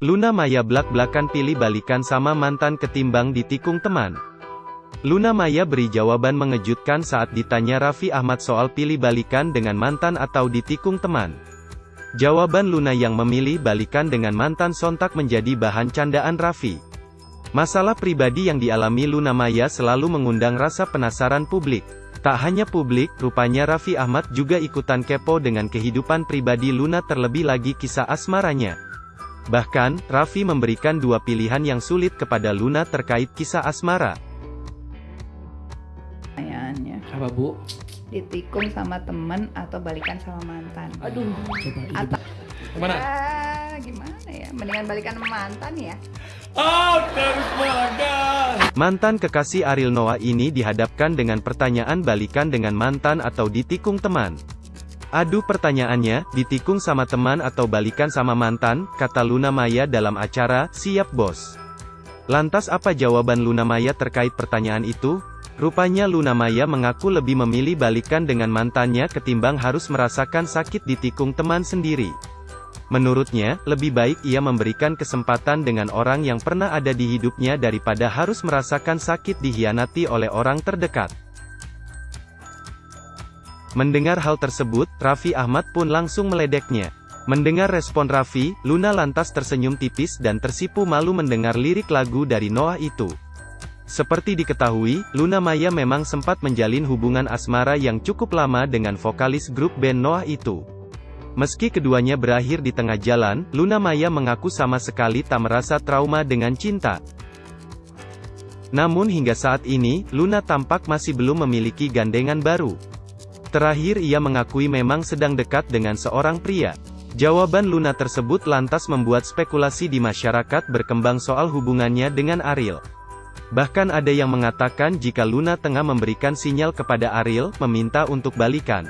Luna Maya blak-blakan pilih balikan sama mantan ketimbang ditikung teman. Luna Maya beri jawaban mengejutkan saat ditanya Raffi Ahmad soal pilih balikan dengan mantan atau ditikung teman. Jawaban Luna yang memilih balikan dengan mantan sontak menjadi bahan candaan Raffi. Masalah pribadi yang dialami Luna Maya selalu mengundang rasa penasaran publik. Tak hanya publik, rupanya Raffi Ahmad juga ikutan kepo dengan kehidupan pribadi Luna terlebih lagi kisah asmaranya. Bahkan, Raffi memberikan dua pilihan yang sulit kepada Luna terkait kisah asmara. pertanyaannya Apa bu? ditikung sama temen atau balikan sama mantan Aduh, coba atau Ke mana? Ah, gimana ya mendingan balikan sama mantan ya Oh. Mantan kekasih Ariel Noah ini dihadapkan dengan pertanyaan balikan dengan mantan atau ditikung teman. Aduh pertanyaannya, ditikung sama teman atau balikan sama mantan, kata Luna Maya dalam acara, Siap Bos. Lantas apa jawaban Luna Maya terkait pertanyaan itu? Rupanya Luna Maya mengaku lebih memilih balikan dengan mantannya ketimbang harus merasakan sakit ditikung teman sendiri. Menurutnya, lebih baik ia memberikan kesempatan dengan orang yang pernah ada di hidupnya daripada harus merasakan sakit dihianati oleh orang terdekat. Mendengar hal tersebut, Raffi Ahmad pun langsung meledeknya. Mendengar respon Raffi, Luna lantas tersenyum tipis dan tersipu malu mendengar lirik lagu dari Noah itu. Seperti diketahui, Luna Maya memang sempat menjalin hubungan asmara yang cukup lama dengan vokalis grup band Noah itu. Meski keduanya berakhir di tengah jalan, Luna Maya mengaku sama sekali tak merasa trauma dengan cinta. Namun hingga saat ini, Luna tampak masih belum memiliki gandengan baru. Terakhir ia mengakui memang sedang dekat dengan seorang pria. Jawaban Luna tersebut lantas membuat spekulasi di masyarakat berkembang soal hubungannya dengan Ariel. Bahkan ada yang mengatakan jika Luna tengah memberikan sinyal kepada Ariel, meminta untuk balikan.